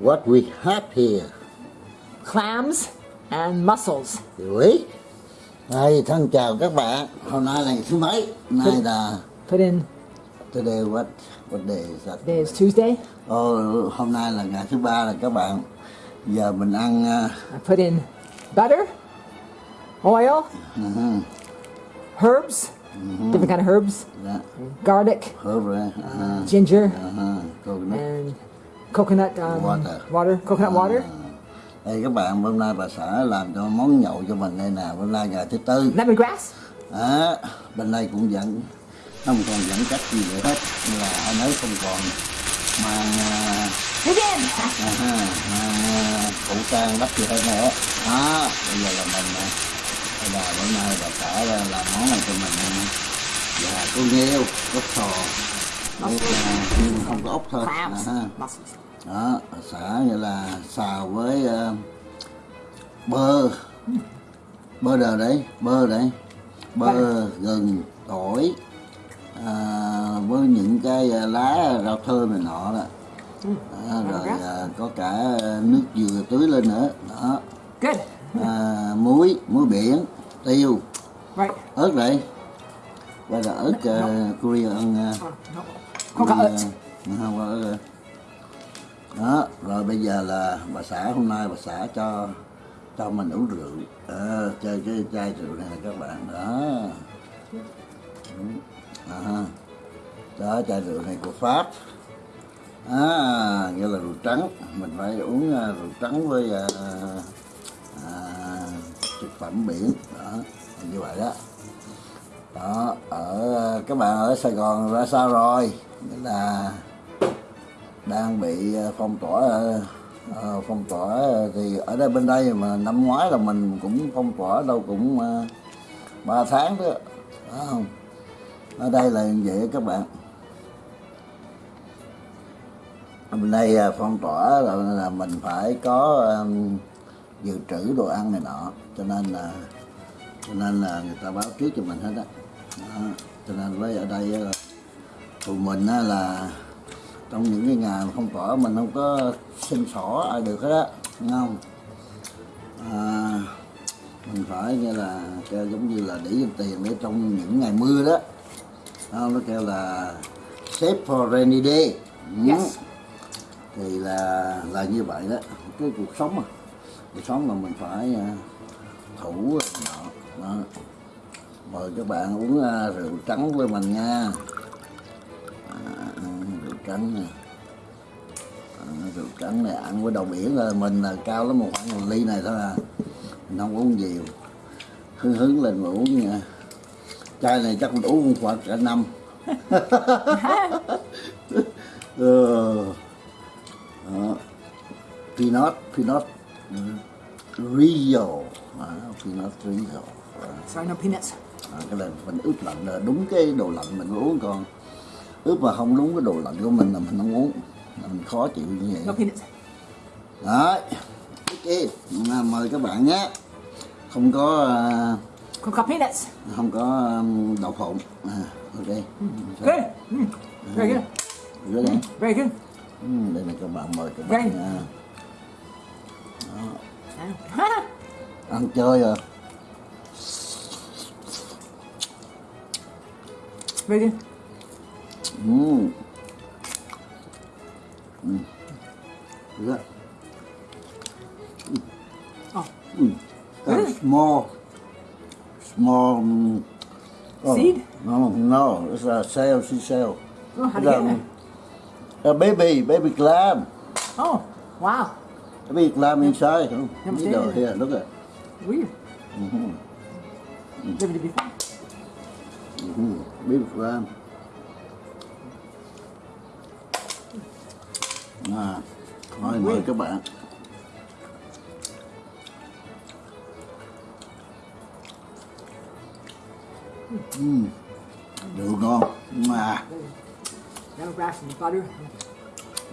What we have here. clams and mussels. Quý. Đây, thân chào các bạn. Hôm nay là ngày thứ mấy? Nay là Put in today what what day is that? today is Tuesday. Oh, hôm nay là ngày thứ ba rồi các bạn. Giờ mình ăn uh, I put in butter, oil, uh, herbs, different kind of herbs, dạ, garlic, hớp rồi. Uh, ginger, uh, coconut. and coconut um, Water. water, coconut water. Đây các bạn, hôm nay bà xã làm cho món nhậu cho mình đây nè, hôm nay ngày thứ tư. lemongrass. Đó, bên đây cũng vẫn không còn dẫn cách gì nữa hết Nên là anh ấy không còn. Mang à, à, mang à, khẩu trang đắp gì hết nữa đó bây giờ là mình à, là bữa nay bà xã là làm món này cho mình à, và cô nghêu ốc sò. Ốc, à, nhưng không có ốc thôi à. Đó xã như là xào với à, bơ bơ đờ đấy bơ đấy bơ gừng tỏi à, với những cái à, lá rau thơm này nọ đó à, rồi à, có cả nước dừa tưới lên nữa đó Good. à, muối muối biển tiêu Right. ớt đây đây là ớt uh, Korean uh, Oh, no. Coconut. không có ớt đó rồi bây giờ là bà xã hôm nay bà xã cho cho mình uống rượu. À, chơi cái chai rượu này các bạn đó. À, đó chai rượu này của pháp. À, nghĩa là rượu trắng. Mình phải uống à, rượu trắng với à, à, thực phẩm biển. Đó như vậy đó. Đó ở các bạn ở Sài Gòn ra sao rồi? Nghĩa là đang bị ờ, phong tỏa ờ, ờ, phong tỏa thì ở đây bên đây mà năm ngoái là mình cũng phong tỏa đâu cũng ờ, ba tháng đó phải không ở đây là như vậy các bạn bên đây phong tỏa là, là mình phải có um, dự trữ đồ ăn này nọ cho nên là cho nên là người ta báo trước cho mình hết á. cho nên với ở đây tụi mình á là trong những cái ngày mà phong tỏa mình không có xin sổ ai được hết á không? À, mình phải như là kêu giống như là để dành tiền để trong những ngày mưa đó. Không, nó kêu là save for rainy day. Ừ. Yes. thì là là như vậy đó. Cái cuộc sống mà. Cuộc sống mà mình phải à, thủ đó. mời các bạn uống à, rượu trắng với mình nha trắng nè à, rượu trắng này ăn với đầu biển là mình là cao lắm một khoảng một ly này thôi à mình không uống nhiều hứng hứng lên mà uống nha chai này chắc mình uống khoảng cả năm ừ. Đó. peanut peanut Rio à, peanut Rio. Sorry, no peanuts. À, cái là mình ướp lạnh là đúng cái đồ lạnh mình uống còn ướp mà không đúng cái đồ lạnh của mình là mình không uống. Là mình khó chịu như vậy. Đấy. Ok mời các bạn nhé. Không có à, Coconut peanuts. không có um, đậu phộng. À, ok. Good. Mm. Very good. Rửa đây Very good. ừ, đây là các bạn mời các bạn nha. Ăn chơi rồi. Very good. Ừ. Ừ. Rửa. Oh, Mm. Uh, small, small. Um, oh, Seed? No, no, it's a shell, sea shell. oh how do you a, get that? a baby, baby clam. Oh, wow. A baby clam inside. Oh, you know, it. here, look at. it. Weird. Mm-hmm. Never did before. Mhm. Baby clam. À, thôi mời các bạn. Mm. Rượu ngon. Mà.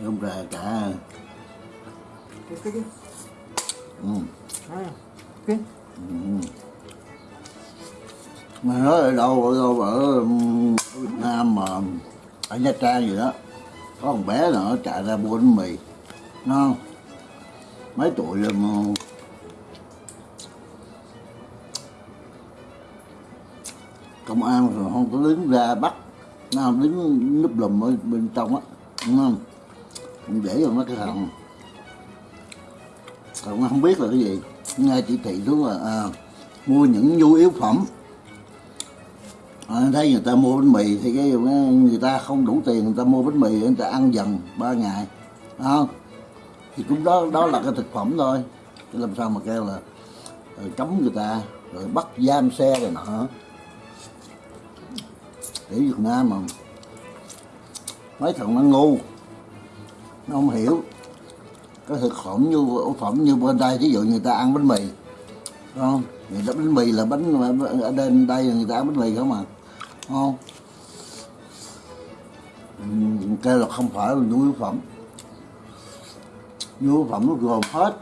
Không ra cả. Good. mà nói ở đâu ở đâu ở Việt Nam mà ở Nha Trang gì đó có một bé nào nó chạy ra mua bánh mì. Nó mấy tuổi rồi mà? Công an rồi không có đứng ra bắt. Nó không đứng núp lùm ở bên trong á đúng không? Để cho nó cái thằng. Thằng không biết là cái gì. Nghe chỉ thị xuống là à, mua những nhu yếu phẩm à, thấy người ta mua bánh mì thì cái người ta không đủ tiền người ta mua bánh mì người ta ăn dần ba ngày. Không? Thì cũng đó đó là cái thực phẩm thôi. Chứ làm sao mà kêu là ờ, cấm người ta rồi bắt giam xe rồi nọ. Để Việt Nam mà mấy thằng nó ngu nó không hiểu cái thực phẩm như ổ phẩm như bên đây. Ví dụ người ta ăn bánh mì không? Người ta bánh mì là bánh ở bên đây người ta ăn bánh mì không mà ngon không là không phải là nhu yếu phẩm. Nhu yếu phẩm nó gồm hết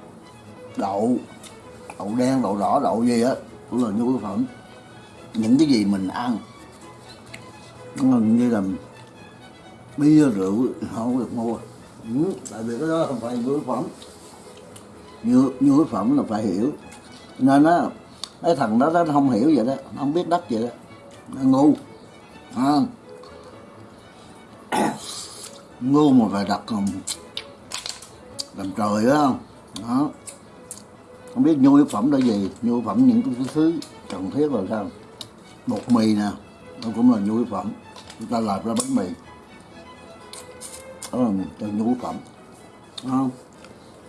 đậu đậu đen đậu đỏ đậu gì á cũng là nhu yếu phẩm. Những cái gì mình ăn nó gần như là bia rượu không được mua. Ừ, tại vì cái đó không phải nhu yếu phẩm. Nhu, nhu yếu phẩm là phải hiểu. Nên á cái thằng đó nó không hiểu vậy đó nó không biết đất vậy đó. Nó ngu à. ngu mà phải đặt làm, làm trời đó không? Đó. Không biết nhu yếu phẩm là gì. Nhu yếu phẩm những cái thứ cần thiết là sao? Bột mì nè. Nó cũng là nhu yếu phẩm. Chúng ta làm ra bánh mì. Đó là cho nhu yếu phẩm. Không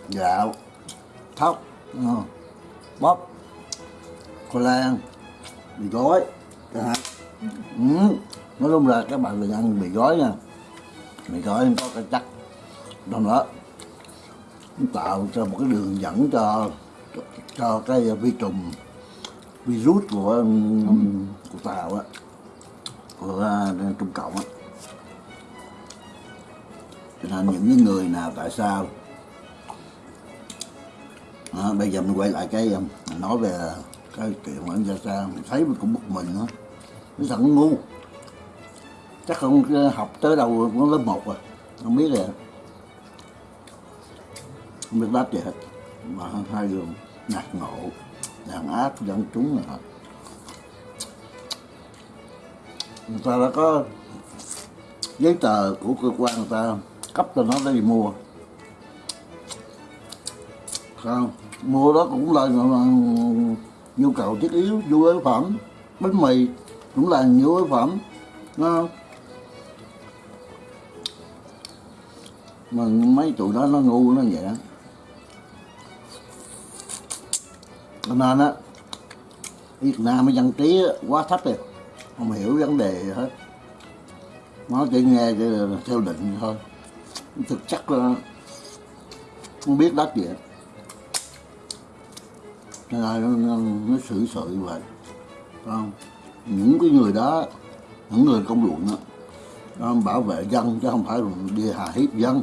gạo. Thóc. Không? bắp. Khoai lang. Mì gói. Chẳng hạn ừ nói chung là các bạn đừng ăn mì gói nha. Mì gói có cái chắc trong đó tạo cho một cái đường dẫn cho cho cái vi trùng virus của của tàu á của à, trung cộng á. Cho nên những cái người nào tại sao à, bây giờ mình quay lại cái um, nói về cái chuyện mà anh ra sao mình thấy mình cũng bực mình nữa. Nó thật ngu chắc không ờ, học tới đâu cũng lớp một rồi. Không biết rồi không biết đáp gì hết. Mà hai đường ngạc ngộ đàn áp dân chúng là người ta đã có giấy tờ của cơ quan người ta cấp cho nó để đi mua. Không mua đó cũng là, nhu cầu thiết yếu nhu yếu phẩm. Bánh mì cũng là nhu yếu phẩm. Đúng mà mấy tụi đó nó ngu nó vậy đó. Cho nên á Việt Nam cái dân trí quá thấp rồi không hiểu vấn đề gì hết. Nó chỉ nghe theo định thôi. Thực chất là không biết đất gì nên là nó, xử sự vậy. Không? Những cái người đó những người công luận đó, đó bảo vệ dân chứ không phải đi hà hiếp dân.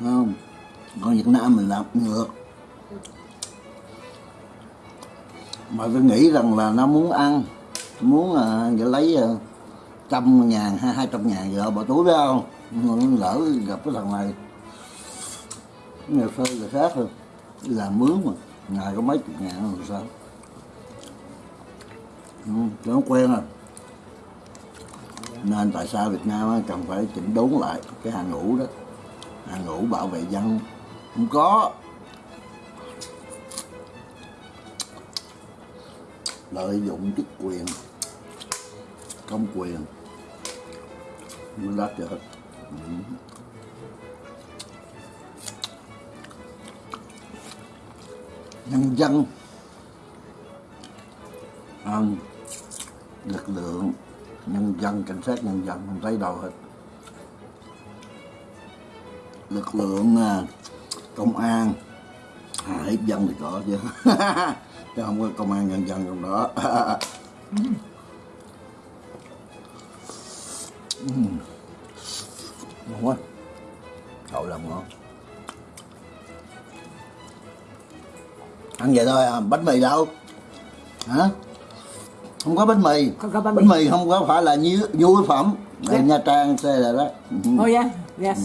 Không? Còn Việt Nam mình làm ngược. Mà tôi nghĩ rằng là nó muốn ăn muốn à, lấy à, trăm ngàn hay hai trăm ngàn giờ bỏ túi phải không? Lỡ gặp cái thằng này. Nhà sơ là khác rồi. Làm mướn mà. Ngày có mấy chục ngàn rồi sao? Ừ, nó quen rồi nên tại sao Việt Nam cần phải chỉnh đốn lại cái hàng ngũ đó? Hàng ngũ bảo vệ dân. Không có. Lợi dụng chức quyền công quyền. Mới đắt được ừ. nhân dân. À, lực lượng nhân dân cảnh sát nhân dân không thấy đâu hết. Lực lượng à, công an. À, hiếp dân thì có chứ. Chứ không có công an nhân dân trong đó. Ngon quá. Đậu làm ngon. Ăn vậy thôi à bánh mì đâu? Hả? Không có bánh mì Không có bánh bánh mì. mì không có phải là nhu phẩm Dạ. Đây, nha trang xe là đó. Oh yeah, yes.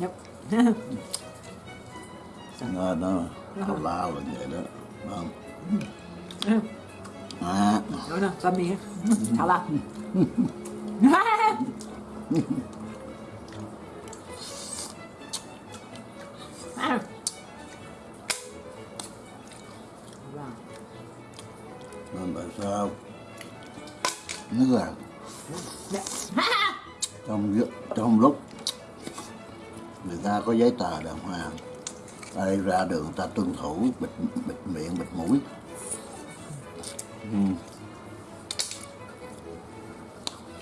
Yep. nó nó tào lao là vậy đó không Mm. à No, no, it's on me. How loud? Nên tại sao? Nó là trong lúc- trong lúc người ta có giấy tờ đàng hoàng đây ra đường ta tuân thủ bịt bịt miệng bịt mũi. Ừ.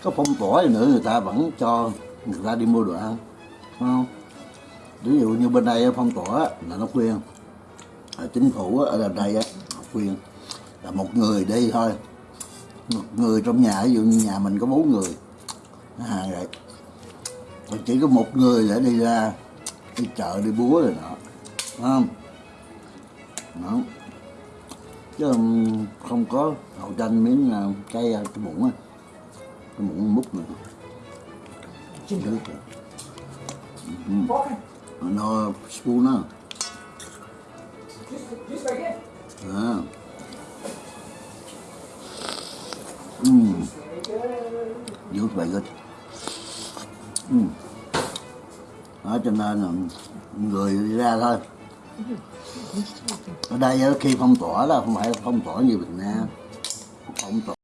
có phong tỏa gì nữa người ta vẫn cho người ta đi mua đồ ăn phải không? Ví dụ như bên đây phong tỏa là nó khuyên. Ở chính phủ ở đây khuyên là một người đi thôi. Một người trong nhà ví dụ như nhà mình có bốn người. Nó hàng vậy. Còn chỉ có một người để đi ra đi chợ đi búa rồi Phải không? Đó chứ không có hậu tranh miếng cây uh, cái muỗng á. Cái muỗng múc nữa. Nước rồi. Fork. nó spoon á. À. Mm. Dữ very good. Mm. Đó cho nên là người đi ra thôi. Ở đây khi phong tỏa là không phải phong tỏa như Việt Nam. Phong tỏa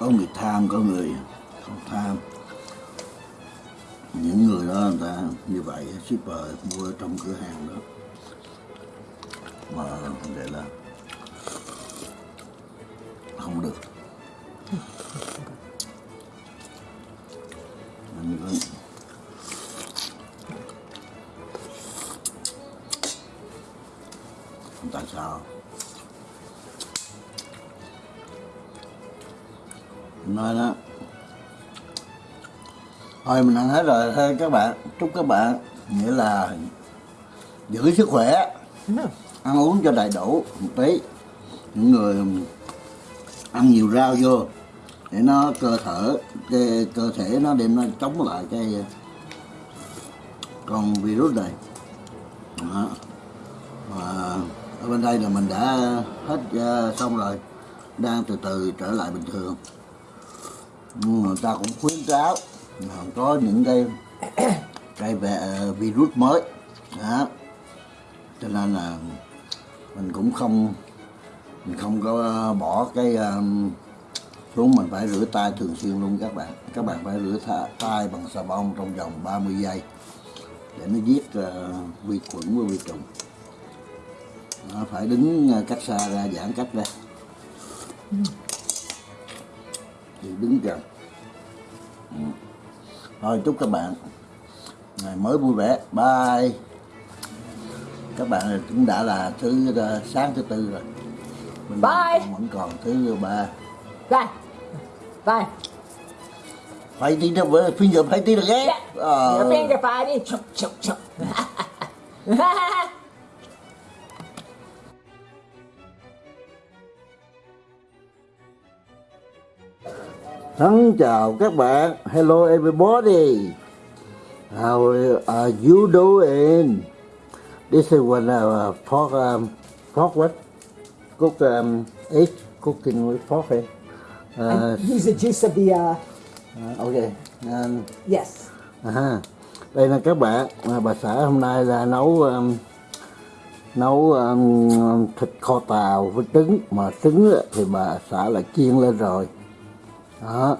có người tham, có người không tham. Những người đó, người ta như vậy, shipper mua trong cửa hàng đó. Mà vậy là không được. Anh có tại sao? Nói đó. Thôi mình ăn hết rồi. Thôi các bạn chúc các bạn nghĩa là giữ sức khỏe ăn uống cho đầy đủ một tí. Những người ăn nhiều rau vô để nó cơ thể cái cơ thể nó đem nó chống lại cái con virus này. Đó. Và ở bên đây là mình đã hết uh, xong rồi. Đang từ từ trở lại bình thường nhưng mà ta cũng khuyến cáo là có những cái cái về ờ, virus mới. Đó. Cho nên là mình cũng không mình không có ờ, bỏ cái um, xuống mình phải rửa tay thường xuyên luôn các bạn. Các bạn phải rửa tay bằng xà bông trong vòng 30 giây để nó giết uh, vi khuẩn và vi trùng. Phải đứng cách xa ra giãn cách ra. Ừ thì đứng gần Ừ. thôi chúc các bạn ngày mới vui vẻ bye các bạn cũng đã là thứ uh, sáng thứ tư rồi Mình Bye. vẫn còn thứ ba Bye. Bye. fighting đó với finger fighting được ghét Yeah. Ờ. Your finger fighting. Chuk, Thân chào các bạn. Hello everybody. How are you doing? This is one uh, pork um, pork what? Cook um, egg cooking with pork eh? uh, Use the juice of the, uh, uh, okay. Um, yes. À, đây là các bạn. Bà xã hôm nay là nấu um, nấu um, thịt kho tàu với trứng. Mà trứng thì bà xã là chiên lên rồi đó.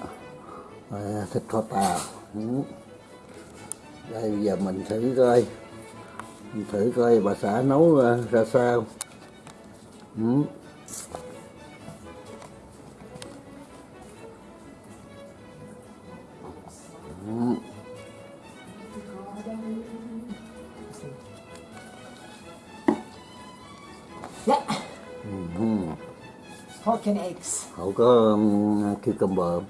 Rồi, thịt kho tàu ừ. đây bây giờ mình thử coi. Mình thử coi bà xã nấu ờ, ra sao. Ừ. And eggs. Cậu có um, cucumber?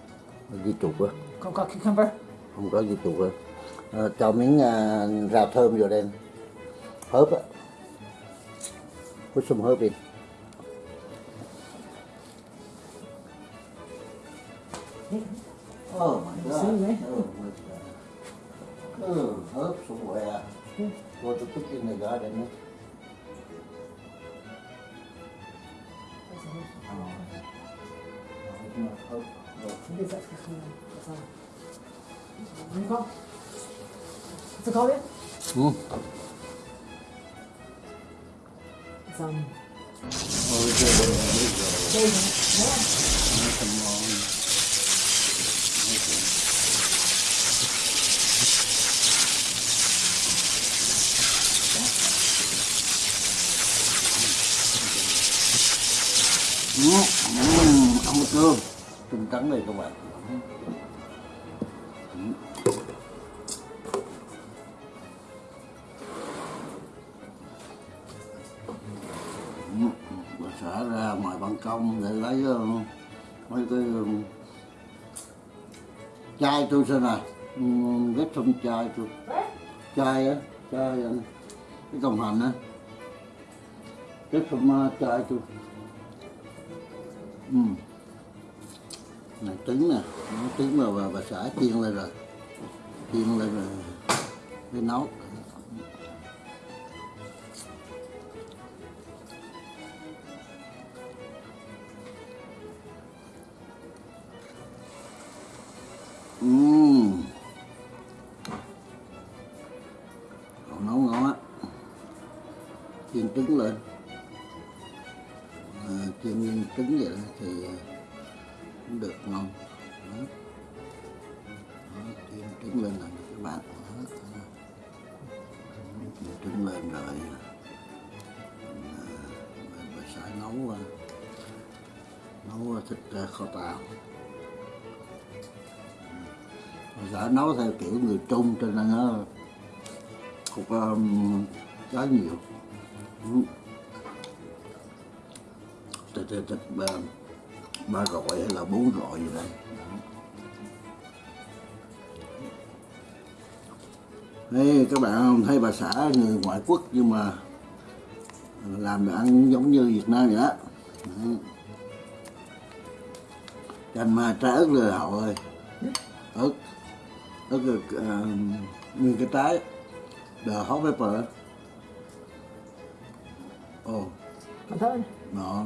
Di chuột á Không có cucumber. không có gì chuột á à, cho miếng à, rau thơm vô đây hớp á put some herb in Oh my god. See, right? Oh my god. Oh, herb somewhere. Go to put in the garden. eh? Oh. What is that? That's all. What do you call? What's it called again? Hmm. It's xem này? Ừ, trong chai tôi chai á chai cái cọng hành á. Ghét trong à, chai tôi ừ. này trứng nè. Nó trứng mà bà, bà xã chiên lên rồi. Chiên lên rồi. Để nấu. Um, nhiều Ừ. thịt thịt thịt ba, ba rọi hay là bốn rọi gì đây Đó. Các bạn thấy bà xã người ngoại quốc nhưng mà làm đồ ăn giống như Việt Nam vậy đó Đó. Ừ. canh mà trái ớt rồi hậu ơi ớt ớt là uh, ờ, nguyên cái trái the hot pepper oh Còn thơm. no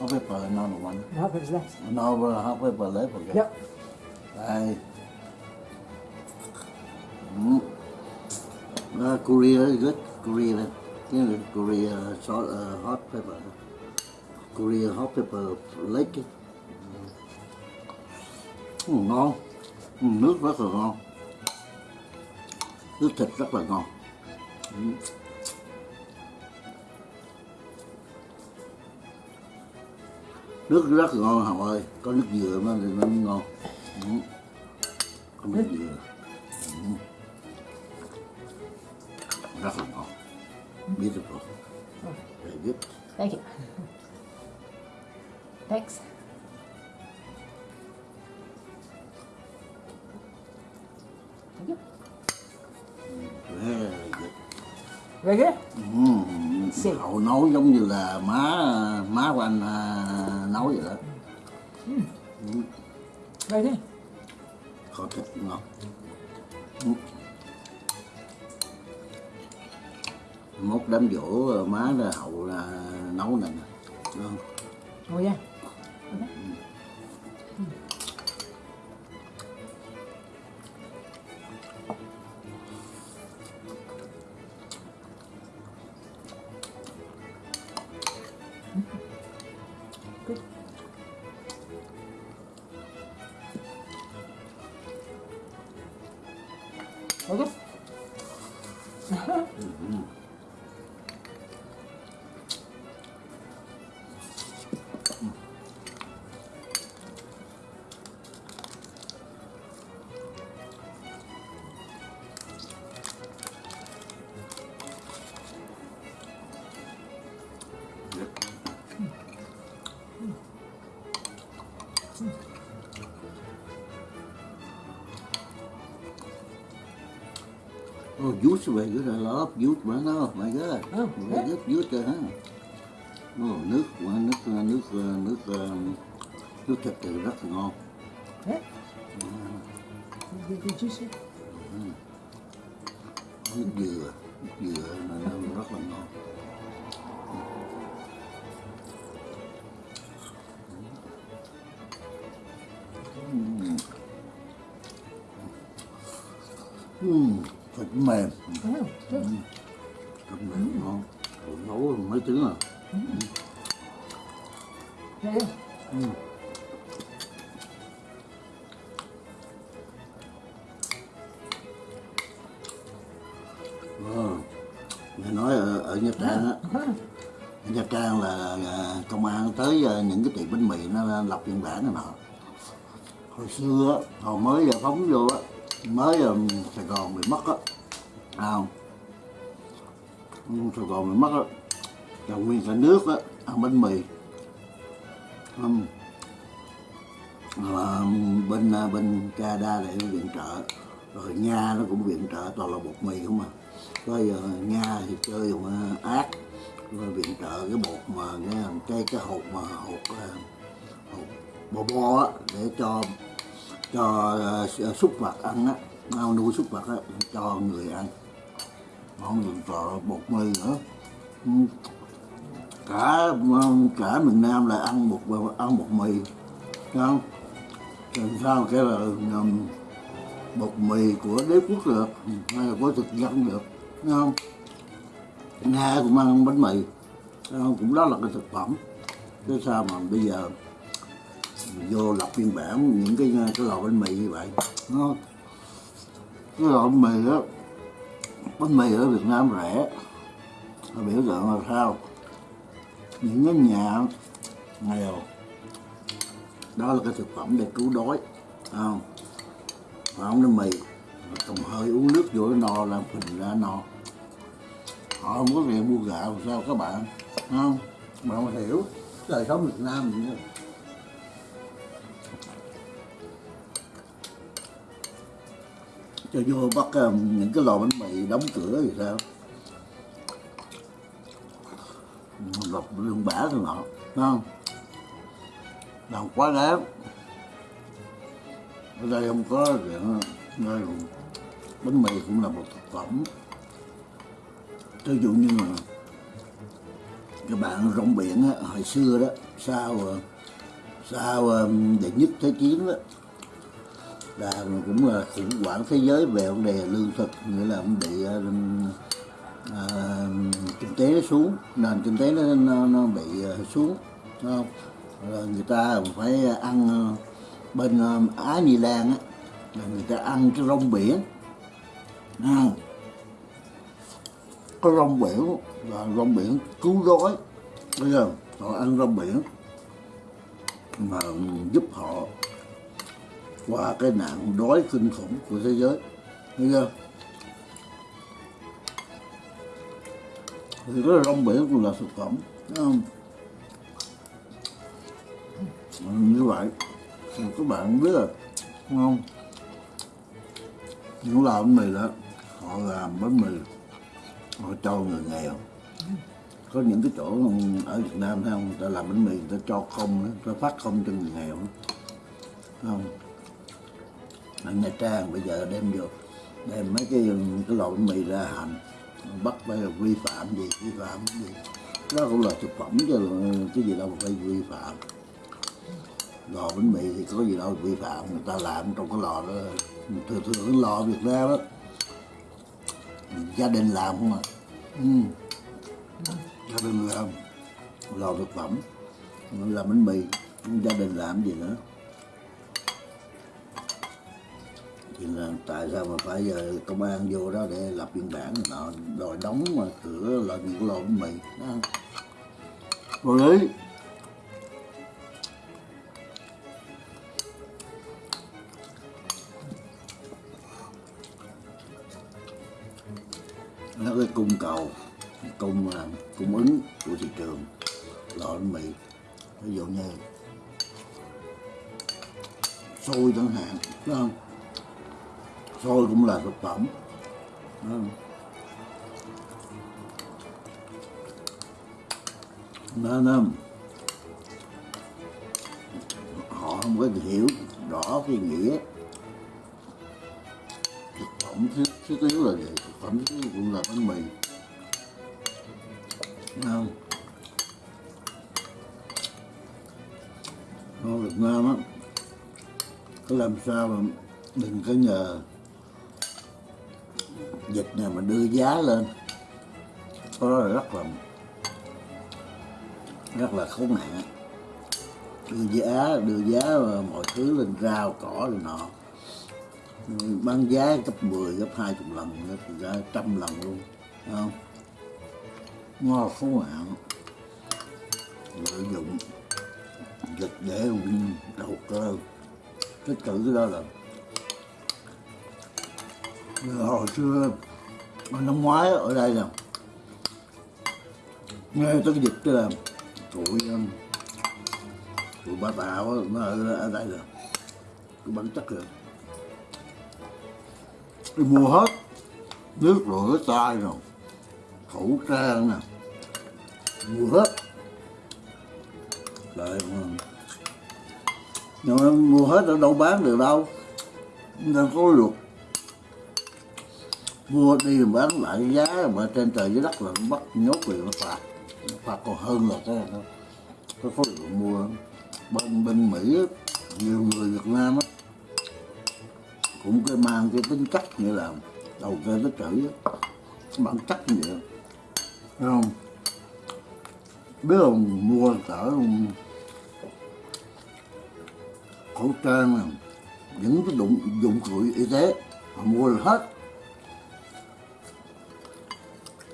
hot pepper no no one The hot pepper's left. no hot pepper left okay Yep. đây mm. uh, Korea is good Korea cái này Korea salt, uh, hot pepper Korea hot pepper lake ừ, ngon ừ, nước rất là ngon nước thịt rất là ngon ừ. Nước rất là ngon Hồng ơi có nước dừa nó thì nó ngon ừ. có nước dừa ừ. rất là ngon beautiful very good Thank you. Thanks. Thank you. very good Very good. ừ. Hậu nấu giống như là má má của anh à, nấu vậy đó Very good. kho thịt ngon ừ. mốt đám dỗ má là hậu là nấu này nè Đúng không? Oh yeah. Very good. I love juice, man. Oh my God. Oh, very good there, huh? Oh, nước, nước, nước, nước, nước, thịt thì rất là ngon. Yeah. Good juicy. Nước dừa, nước dừa là rất là ngon. Mm. Mm, thịt mềm, Good. thịt mềm ngon. Ủa, nấu mấy tiếng à? Yeah, yeah. Ờ, nghe nói ở, ở Nha Trang á, Uh-huh. ở Nha Trang là, là công an tới ờ, những cái tiệm bánh mì nó lập biên bản này nọ. Hồi xưa á, hồi mới phóng vô á, mới ờ, Sài Gòn bị mất á, không? Sài Gòn mình mất á, là nguyên cả nước á, ăn bánh mì. Ừm. Mà bên à, bên Canada lại viện trợ rồi Nga nó cũng viện trợ toàn là bột mì không à bây giờ Nga thì chơi dùng ác rồi viện trợ cái bột mà cái cái, cái hột mà hột hộp hột bò bò á để cho cho à, uh, súc vật ăn á ao nuôi súc vật á cho người ăn không viện trợ bột mì nữa. Ừ. Cả ờ, cả miền Nam là ăn bột ăn bột mì. Không? Làm sao cái là um, bột mì của đế quốc được hay là của thực dân được. Không? Nga cũng ăn bánh mì. Không? cũng đó là cái thực phẩm. Chứ sao mà bây giờ vô lập biên bản những cái cái lò bánh mì như vậy nó cái lò bánh mì đó bánh mì ở Việt Nam rẻ. Nó biểu tượng là sao? Những cái nhà nghèo. Đó là cái thực phẩm để cứu đói không? Và ông bánh mì? Cầm hơi uống nước vô nó no làm phình ra no. Họ không có tiền mua gạo, sao các bạn? Không? Bạn không hiểu đời sống Việt Nam vậy cho vô bắt um, những cái lò bánh mì đóng cửa thì sao? Lọc lương bả rồi nọ không? Làm quá đáng. Ở đây không có chuyện đây bánh mì cũng là một thực phẩm. Ví dụ như là các bạn rong biển á, hồi xưa đó sau ờ, sau ờ, đệ nhất thế chiến đó là cũng là khủng hoảng thế giới về vấn đề lương thực nghĩa là cũng bị à, kinh tế nó xuống nền kinh tế nó nó, nó bị ờ, xuống không? Rồi người ta phải ăn ờ, bên ờ, Á Nhi Lan á là người ta ăn cái rong biển à, cái rong biển là rong biển cứu đói bây giờ họ ăn rong biển mà giúp họ qua cái nạn đói kinh khủng của thế giới. Thấy chưa? Thì cái rong biển cũng là thực phẩm không? Ừ, như vậy thì các bạn biết là không? Những làm bánh mì đó, họ làm bánh mì, họ cho người nghèo. Có những cái chỗ ở Việt Nam, thấy không? Người ta làm bánh mì, người ta cho không, người ta phát không cho người nghèo không? Ở Nha Trang bây giờ đem vô, đem mấy cái cái lò bánh mì ra hành, bắt phải là vi phạm gì, vi phạm gì. Đó cũng là thực phẩm chứ cái gì đâu mà phải vi phạm. Lò bánh mì thì có gì đâu vi phạm, người ta làm trong cái lò đó. Thường thường cái lò Việt Nam đó gia đình làm không à. Ừ. gia đình làm lò thực phẩm, làm bánh mì, gia đình làm gì nữa. Thì là tại sao mà phải giờ công an vô đó để lập biên bản nọ đòi đóng mà cửa là những cái lò bánh mì đó không? vô lý. Nó cái cung cầu cung à, cung ứng của thị trường bánh mì ví dụ như xôi chẳng hạn phải không xôi cũng là thực phẩm. Phải nên họ không có hiểu rõ cái nghĩa thực phẩm thiết yếu là gì. Thực phẩm thiết yếu cũng là bánh mì. Thấy không ở Việt Nam á. Làm sao mà đừng có nhờ dịch này mà đưa giá lên. Có đó là rất là rất là khốn nạn. Đưa giá đưa giá mọi thứ lên rau cỏ rồi nọ. Bán giá gấp 10, gấp 20 lần nữa thì ra trăm lần luôn Thấy không? Ngon khốn nạn. Lợi dụng. Dịch để đầu cơ. Cái chữ đó là hồi xưa năm ngoái ở đây nè. Nghe tới cái dịch tức là tụi um, tụi bà tạo nó ở, ở đây là cái bản chất rồi đi mua hết nước rửa tay rồi. Khẩu trang nè. Mua hết. Lại um, nhưng mà mua hết ở đâu bán được đâu. Nên có luật mua đi mà bán lại giá mà trên trời dưới đất là bắt nhốt quyền nó phạt. Nó phạt còn hơn là cái nó cái khối lượng mua bên bên mỹ nhiều người việt nam á, cũng cái mang cái tính cách như là đầu cơ tích trữ bản chất như vậy. Thấy không? Biết không? Mua cỡ khẩu trang những cái dụng dụng cụ y tế, họ mua là hết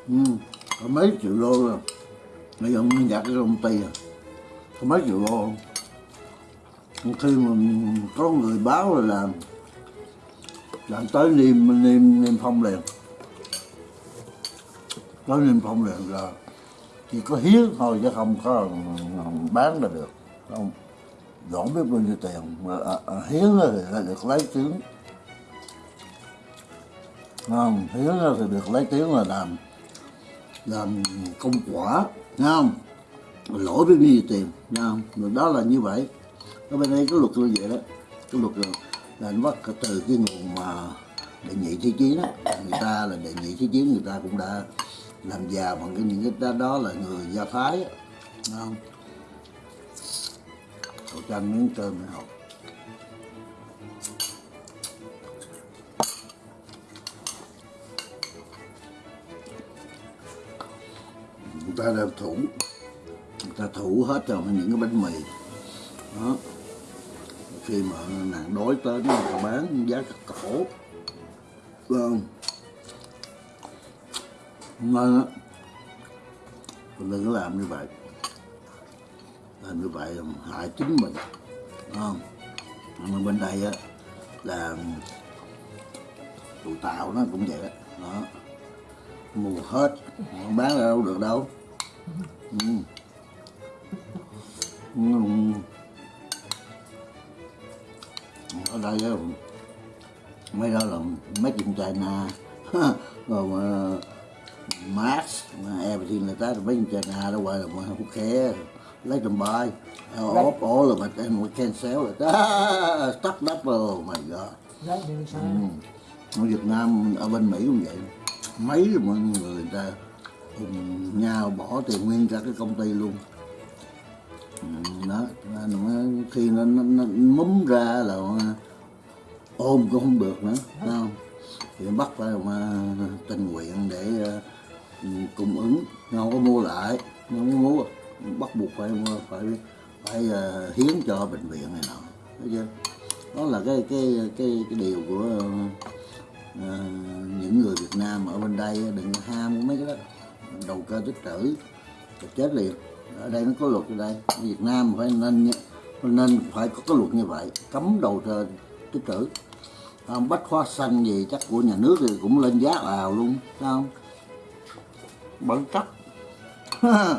ừ, có mấy triệu đô rồi. Bây giờ mình đặt cái công ty à. Có mấy triệu đô khi mà có người báo là làm làm tới niêm niêm niêm phong liền. Tới niêm phong liền là chỉ có hiến thôi chứ không có bán là được. Không dọn biết bao nhiêu tiền mà à, à, hiến thì là được lấy tiếng. Không hiến thì được lấy tiếng là làm làm công quả nghe không? Lỗi với bao nhiêu tiền nghe không? Rồi đó là như vậy. Ở bên đây có luật như vậy đó. Cái luật là, là nó bắt từ cái nguồn mà đề nhị thế chiến đó, người ta là đề nhị thế chiến người ta cũng đã làm già bằng cái những cái đó, đó là người do thái nghe không? Cậu trang miếng cơm này học. Ta đang thủ. Người ta thủ hết rồi những cái bánh mì. Đó. Khi mà nạn đói tới nó người ta bán giá cắt cổ. Vâng ngon á mình đừng có làm như vậy. Làm như vậy hại chính mình. Đúng không? Mà bên đây á là tụi tàu nó cũng vậy đó, đó. mua hết. Không bán ra đâu được đâu ừ. Ừ. ở đây á mấy đó là mấy in China rồi mà Max everything like that mấy in China đó gọi là mà không khe lấy them buy all, all of it and we can sell it ah, stock up oh my god. Sai. ở Việt Nam ở bên Mỹ cũng vậy. Mấy mọi người, người ta nhau bỏ tiền nguyên cả cái công ty luôn. Ừ, đó nó, khi nó, nó, nó múm ra là ôm cũng không được nữa phải không? Thì bắt phải mà tình nguyện để ờ, cung ứng. Không có mua lại không có mua. Bắt buộc phải phải phải uh, hiến cho bệnh viện này nọ thấy chưa? Đó là cái cái cái cái điều của uh, những người Việt Nam ở bên đây đừng ham mấy cái đó đầu cơ tích trữ thì chết liền ở đây nó có luật ở đây. Ở Việt Nam phải nên nên phải có cái luật như vậy, cấm đầu cơ tích trữ. Không? Bách hóa xanh gì chắc của nhà nước thì cũng lên giá ào luôn sao? không? Bản chất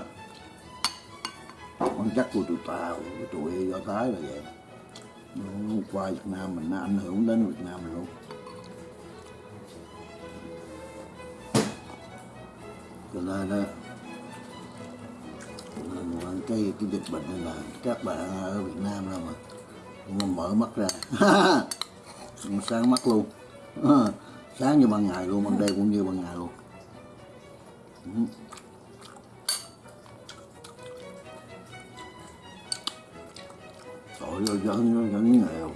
bản chất của tụi tao của tụi do thái là vậy. Qua Việt Nam mình, nó ảnh hưởng đến Việt Nam mình luôn. Cho nên đó nên cái cái dịch bệnh này là các bạn ở Việt Nam đâu mà mà mở mắt ra. Sáng mắt luôn. Sáng như ban ngày luôn ban đêm cũng như ban ngày luôn. Tội Trời ơi, vẫn, vẫn nghèo.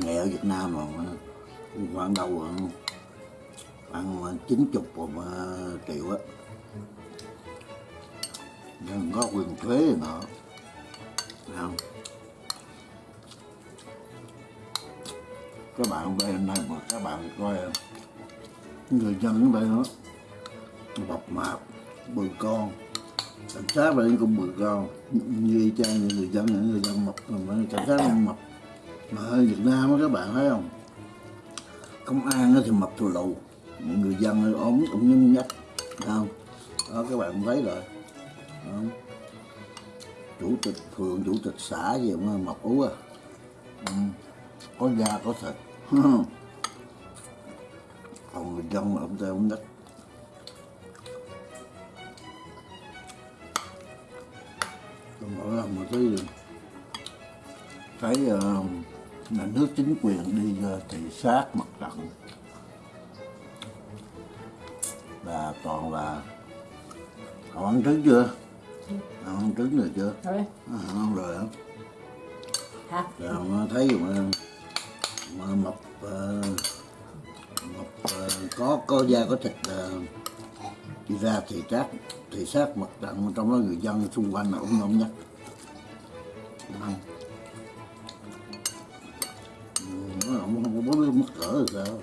Nghèo Việt Nam mà khoảng đâu rồi? Khoảng chín chục mà ờ, triệu á. Đừng có quyền thuế gì nữa. Không? Các bạn bên này mà các bạn coi ờ, người dân ở đây nó mập mạp bự con. Cảnh sát đây cũng bự con. Như y chang như người dân, những người dân mập cảnh sát cũng mập. Mà ở Việt Nam á các bạn thấy không? Công an thì mập thù lù người dân ốm cũng nhung nhách không? Đó các bạn thấy rồi. Đó. chủ tịch phường chủ tịch xã gì mà mọc ú à? Ừ. có da có thịt. Còn người dân là ông ta không nhách tôi mỗi lần mà thấy thấy uh, nhà nước chính quyền đi uh, thị sát mặt trận và toàn là họ ăn trứng chưa? Họ ăn trứng rồi chưa? Rồi ờ, ăn rồi hả? Hả? Rồi ờ, thấy mà mà mập ờ, mập có có da có thịt đi ra thì trát thì sát mặt trận trong đó người dân xung quanh là cũng không nhắc ăn. Nó không có bố mất cỡ rồi sao?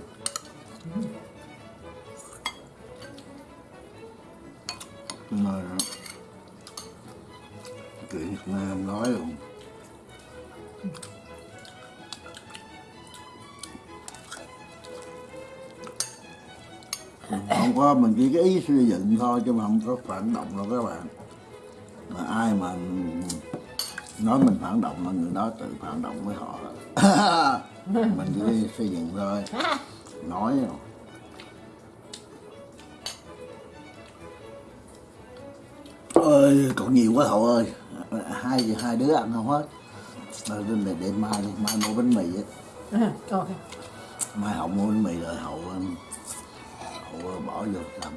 Cái ý xây dựng thôi chứ mà không có phản động đâu các bạn. Mà ai mà nói mình phản động là người đó tự phản động với họ. Mình chỉ xây dựng thôi. Nói rồi. ơi còn nhiều quá hậu ơi. Hai hai đứa ăn không hết. Rồi để, để mai mai mua bánh mì á. Okay. mai hậu mua bánh mì rồi hậu vô làm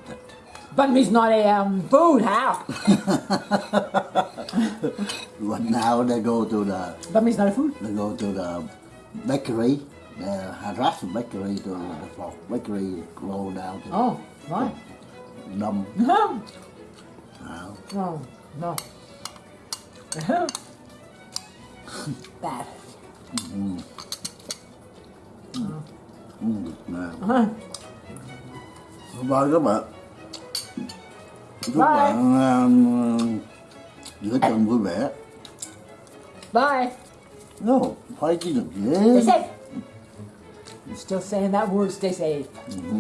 But it's not a um, food, how? Right now they go to the But it's not a food. they go to the bakery, the Haras bakery to the for bakery go down to Oh, right. Đông. No, Uh, no, no. Bad. ừ, Việt Nam. Uh-huh. Bye các bạn. Chúc Bye. bạn um, giữa tuần vui vẻ. Bye. No, phải chứ được Stay safe. You're still saying that word, stay safe. Ừ.